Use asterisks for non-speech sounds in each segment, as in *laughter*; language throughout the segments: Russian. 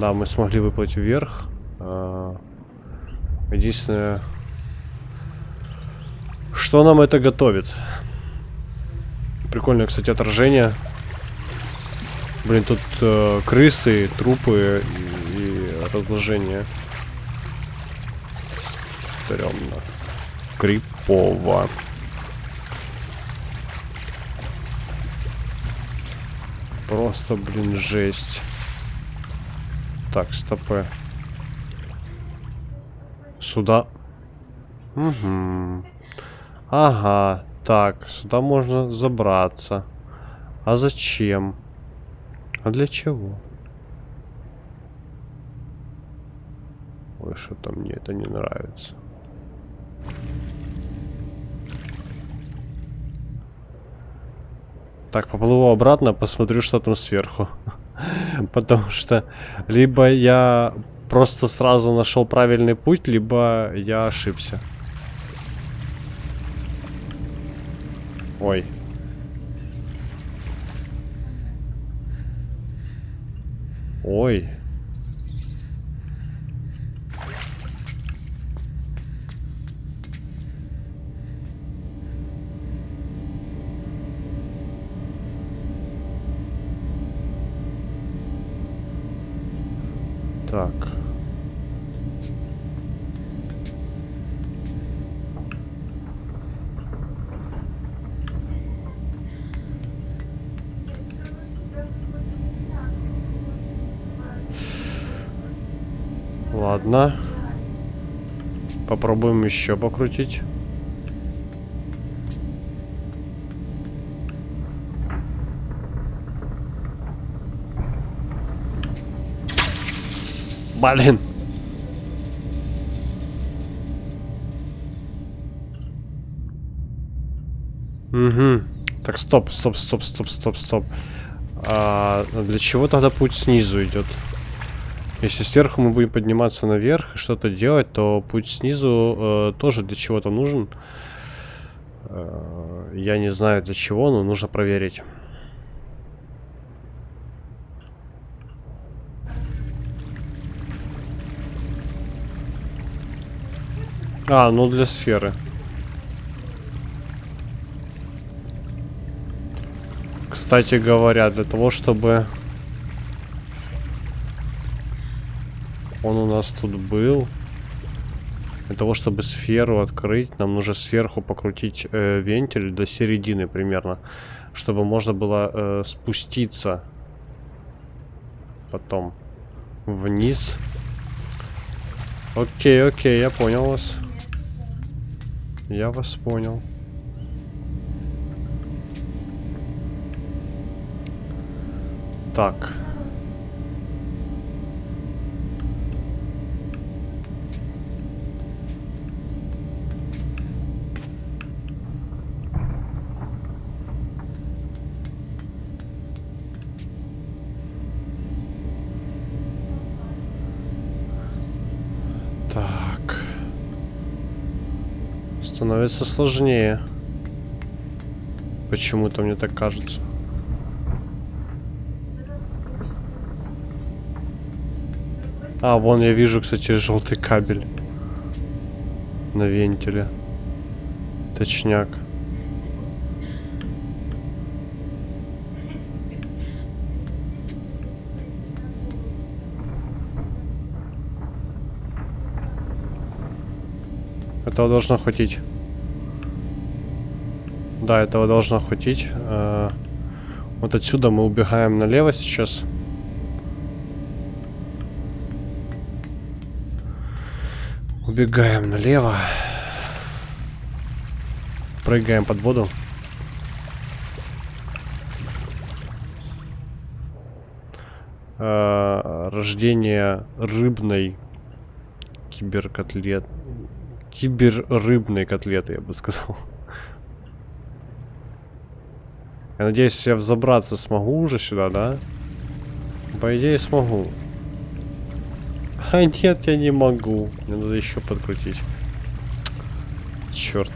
Да, мы смогли выплыть вверх. А, единственное, что нам это готовит? Прикольное, кстати, отражение. Блин, тут э, крысы, трупы и, и разложение. Стрёмно. Крипово. Просто, блин, жесть. Так, стопы. Сюда. Угу. Ага. Так, сюда можно забраться. А зачем? А для чего? Ой, что-то мне это не нравится. Так, поплыву обратно, посмотрю, что там сверху. *laughs* *laughs* Потому что либо я просто сразу нашел правильный путь, либо я ошибся. Ой. Ой. Так. Ладно. Попробуем еще покрутить. Блин. Угу. Так, стоп, стоп, стоп, стоп, стоп, стоп. А для чего тогда путь снизу идет? Если сверху мы будем подниматься наверх и что-то делать, то путь снизу э, тоже для чего-то нужен. Э, я не знаю для чего, но нужно проверить. А, ну для сферы. Кстати говоря, для того, чтобы Он у нас тут был. Для того, чтобы сферу открыть, нам нужно сверху покрутить э, вентиль до середины примерно. Чтобы можно было э, спуститься потом вниз. Окей, окей, я понял вас. Я вас понял. Так. Становится сложнее. Почему-то мне так кажется. А, вон я вижу, кстати, желтый кабель. На вентиле. Точняк. Этого должно хватить. Да, этого должно хватить. Э, вот отсюда мы убегаем налево сейчас. Убегаем налево. Прыгаем под воду. Э, рождение рыбной киберкотлет. Киберрыбной котлеты, я бы сказал. Я надеюсь, я взобраться смогу уже сюда, да? По идее, смогу. А нет, я не могу. Мне надо еще подкрутить. Черт.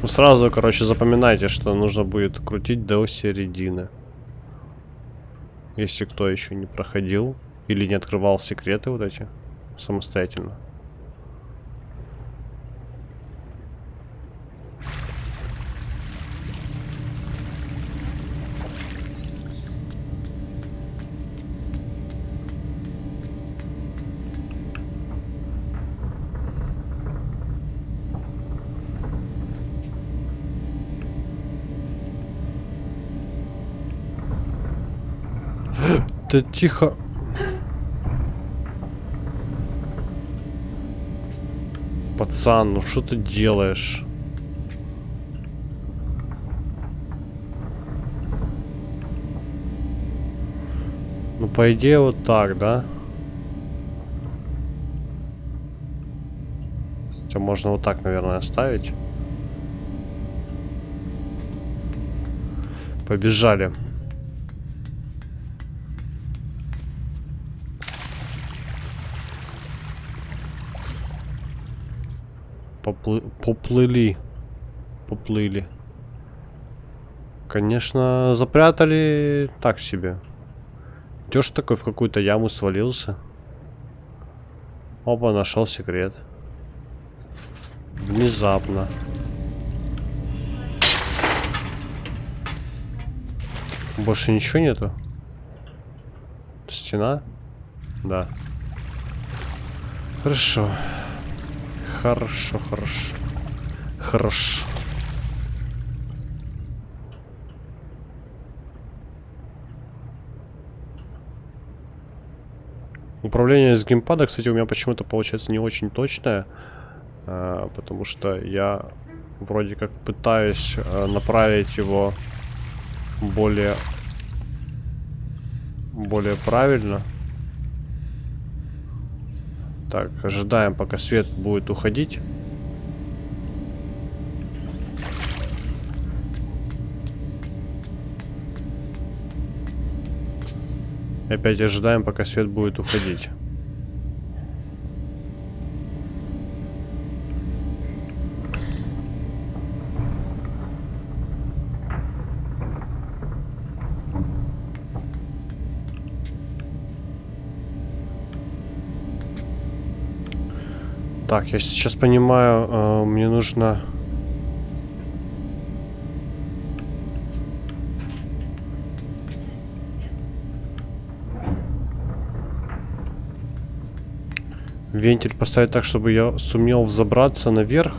Ну, сразу, короче, запоминайте, что нужно будет крутить до середины. Если кто еще не проходил. Или не открывал секреты вот эти самостоятельно. Да тихо. Пацан, ну что ты делаешь? Ну, по идее, вот так, да? Хотя можно вот так, наверное, оставить. Побежали. Поплы... Поплыли. Поплыли. Конечно, запрятали так себе. Идешь такой в какую-то яму свалился. Опа, нашел секрет. Внезапно. Больше ничего нету? Стена? Да. Хорошо. Хорошо, хорошо. Хорошо. Управление с геймпада, кстати, у меня почему-то получается не очень точное. Э, потому что я вроде как пытаюсь э, направить его более более правильно. Так, ожидаем, пока свет будет уходить. Опять ожидаем, пока свет будет уходить. Так, я сейчас понимаю, э, мне нужно... Вентиль поставить так, чтобы я сумел взобраться наверх.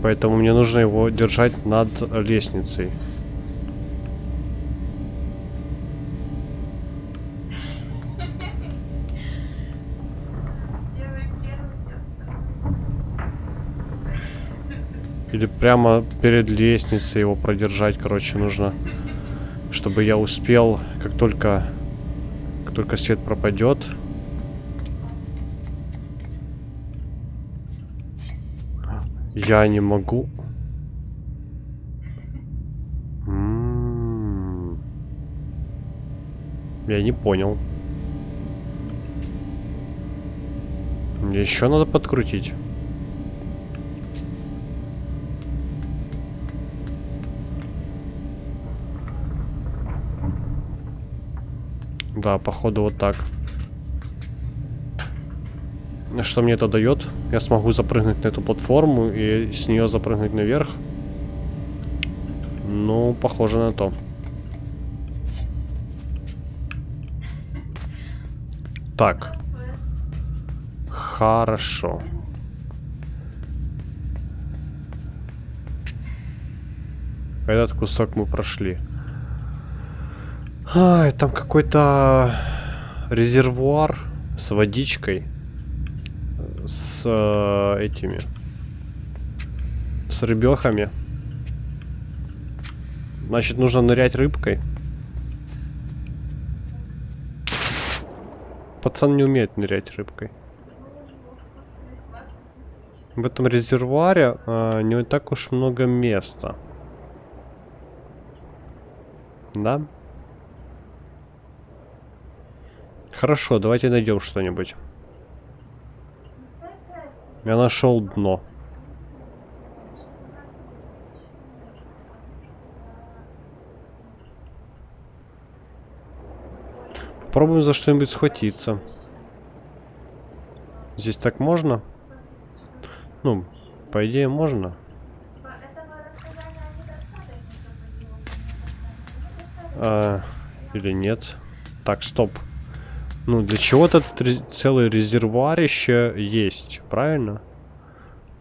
Поэтому мне нужно его держать над лестницей. Или прямо перед лестницей его продержать, короче, нужно. Чтобы я успел, как только, как только свет пропадет. Я не могу. М-м-м. Я не понял. Мне еще надо подкрутить. Да, походу вот так. Что мне это дает? Я смогу запрыгнуть на эту платформу и с нее запрыгнуть наверх. Ну, похоже на то. Так. Хорошо. Этот кусок мы прошли. Ай, там какой-то резервуар с водичкой. С э, этими. С рыбехами. Значит, нужно нырять рыбкой. Пацан не умеет нырять рыбкой. В этом резервуаре э, не так уж много места. Да? Хорошо, давайте найдем что-нибудь. Я нашел дно. Попробуем за что-нибудь схватиться. Здесь так можно? Ну, по идее, можно. А, или нет? Так, стоп. Ну, для чего-то целый резервуарище есть, правильно?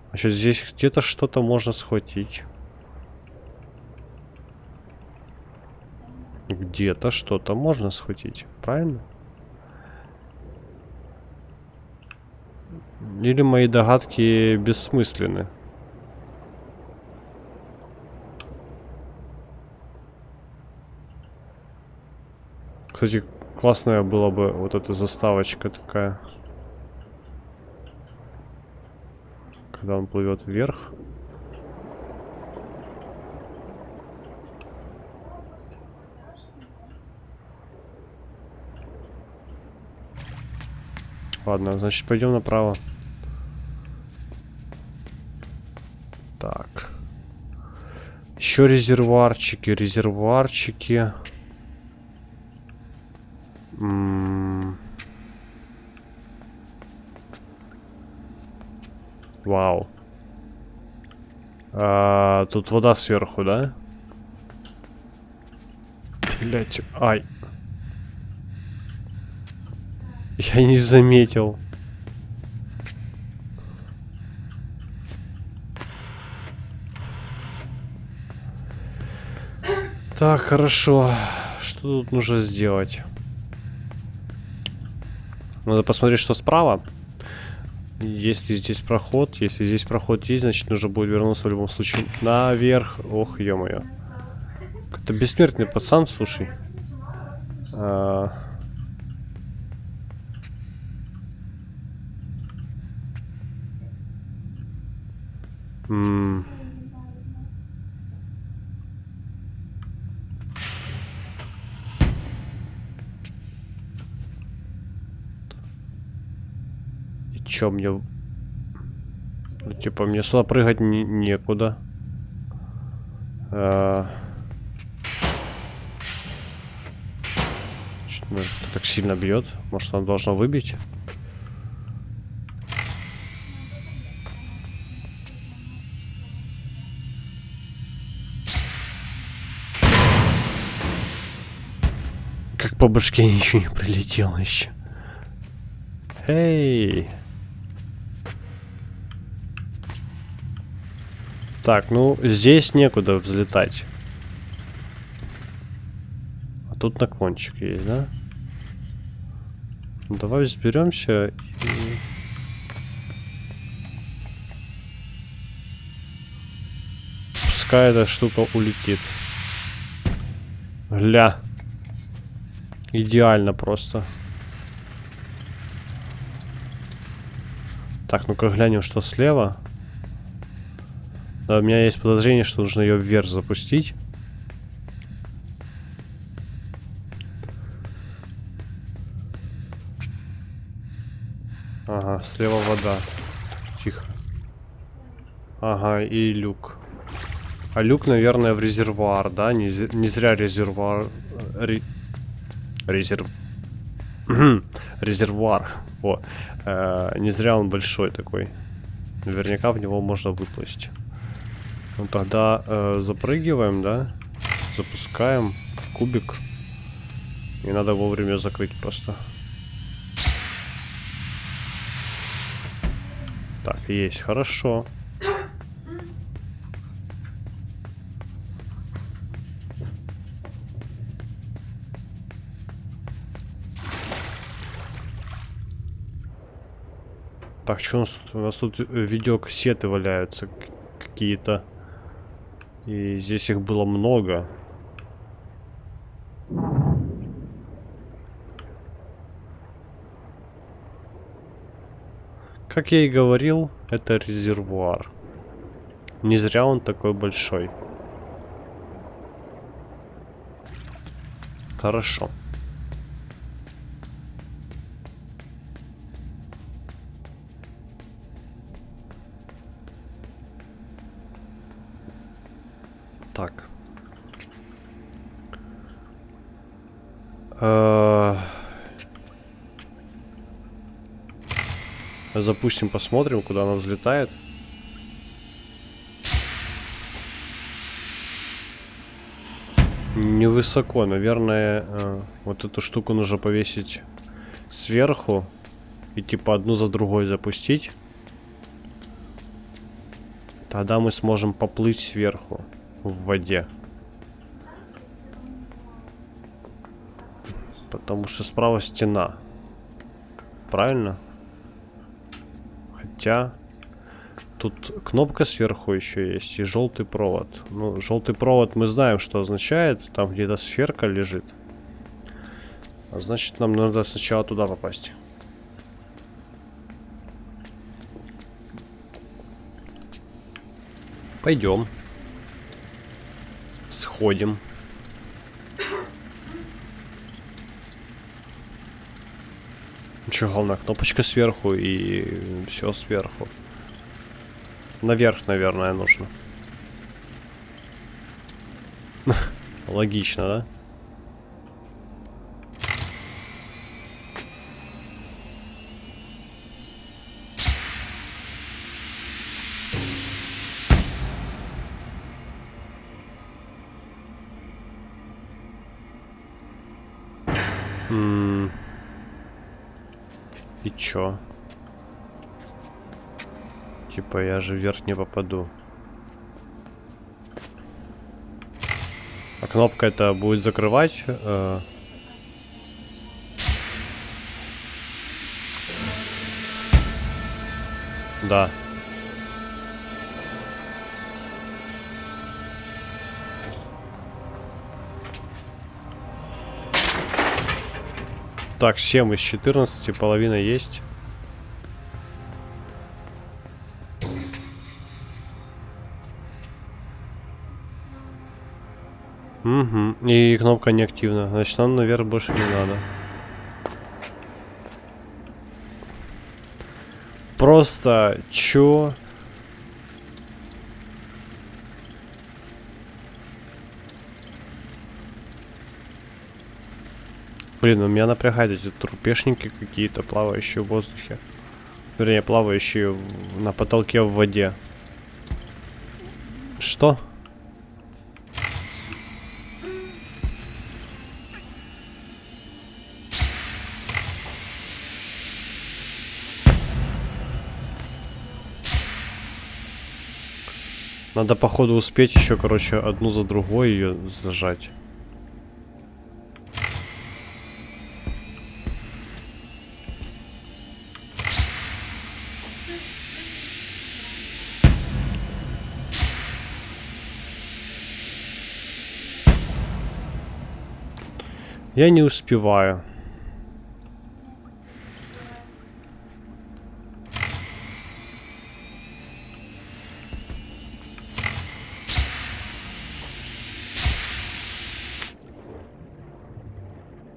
Значит, здесь где-то что-то можно схватить. Где-то что-то можно схватить, правильно? Или мои догадки бессмысленны? Кстати, классная была бы вот эта заставочка такая. Когда он плывет вверх. Ладно, значит, пойдем направо. Так. Еще резервуарчики, резервуарчики. Вау. А, тут вода сверху, да? Блять, ай. Я не заметил. Так, хорошо. Что тут нужно сделать? Надо посмотреть, что справа. Если здесь проход, если здесь проход есть, значит нужно будет вернуться в любом случае наверх. Ох, ё-моё. Это бессмертный пацан, слушай. А... М чё мне... Ну, типа, мне сюда прыгать не некуда. А... Что-то так сильно бьет. Может, она должна выбить? по башке *laughs* ничего не прилетело еще. Эй! Так, ну, здесь некуда взлетать. А тут наклончик есть, да? Ну, давай взберемся и... Пускай эта штука улетит. Гля. Идеально просто. Так, ну-ка глянем, что слева. Да, у меня есть подозрение, что нужно ее вверх запустить. Ага, слева вода. Тихо. Ага, и люк. А люк, наверное, в резервуар, да? Не, не зря резервуар... Ре... Резерв... *clears throat* Резервуар. О, э, не зря он большой такой. Наверняка в него можно выплыть. Ну тогда э, запрыгиваем, да? Запускаем кубик. И надо вовремя закрыть просто. Так, есть, хорошо. Так, что у нас тут? У нас тут э, видеокассеты валяются какие-то. И здесь их было много. Как я и говорил, это резервуар. Не зря он такой большой. Хорошо. Так. Э, запустим, посмотрим, куда она взлетает. Невысоко, наверное, э, вот эту штуку нужно повесить сверху и типа одну за другой запустить. Тогда мы сможем поплыть сверху в воде. Потому что справа стена. Правильно? Хотя... Тут кнопка сверху еще есть и желтый провод. Ну, желтый провод мы знаем, что означает. Там где-то сферка лежит. А значит, нам надо сначала туда попасть. Пойдем. Сходим. Че, главное, кнопочка сверху и все сверху. Наверх, наверное, нужно. *laughs* Логично, да? Чё? Типа я же вверх не попаду. А кнопка это будет закрывать? Э... Да. Так, 7 из 14, половина есть. Угу. И кнопка не активна. Значит, нам наверх больше не надо. Просто чё? Блин, у меня напрягают эти трупешники какие-то, плавающие в воздухе. Вернее, плавающие на потолке в воде. Что? Надо, походу, успеть еще, короче, одну за другой ее зажать. Я не успеваю.